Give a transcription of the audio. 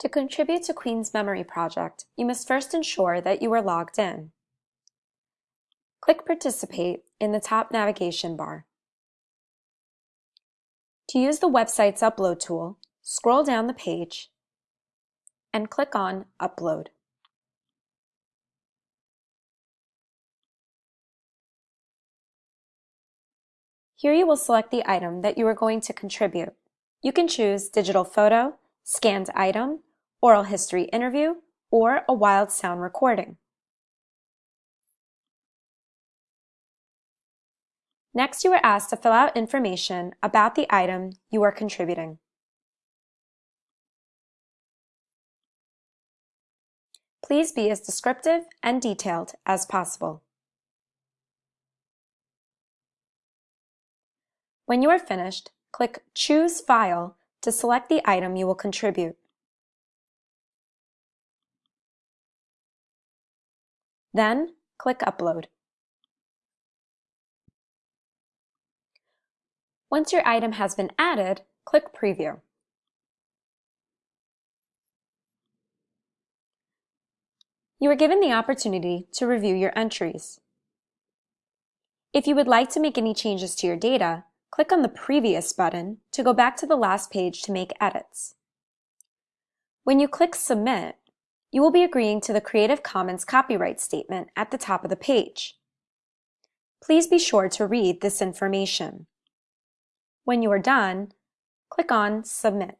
To contribute to Queen's Memory Project, you must first ensure that you are logged in. Click Participate in the top navigation bar. To use the website's upload tool, scroll down the page and click on Upload. Here you will select the item that you are going to contribute. You can choose digital photo, scanned item, oral history interview, or a wild sound recording. Next, you are asked to fill out information about the item you are contributing. Please be as descriptive and detailed as possible. When you are finished, click Choose File to select the item you will contribute. Then, click Upload. Once your item has been added, click Preview. You are given the opportunity to review your entries. If you would like to make any changes to your data, click on the Previous button to go back to the last page to make edits. When you click Submit, you will be agreeing to the Creative Commons copyright statement at the top of the page. Please be sure to read this information. When you are done, click on Submit.